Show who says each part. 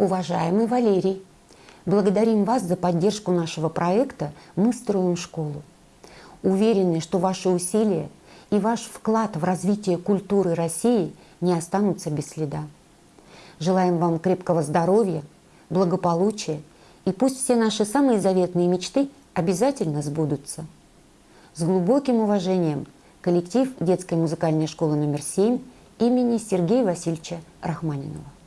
Speaker 1: Уважаемый Валерий, благодарим вас за поддержку нашего проекта «Мы строим школу». Уверены, что ваши усилия и ваш вклад в развитие культуры России не останутся без следа. Желаем вам крепкого здоровья, благополучия, и пусть все наши самые заветные мечты обязательно сбудутся. С глубоким уважением коллектив детской музыкальной школы номер 7 имени Сергея Васильевича Рахманинова.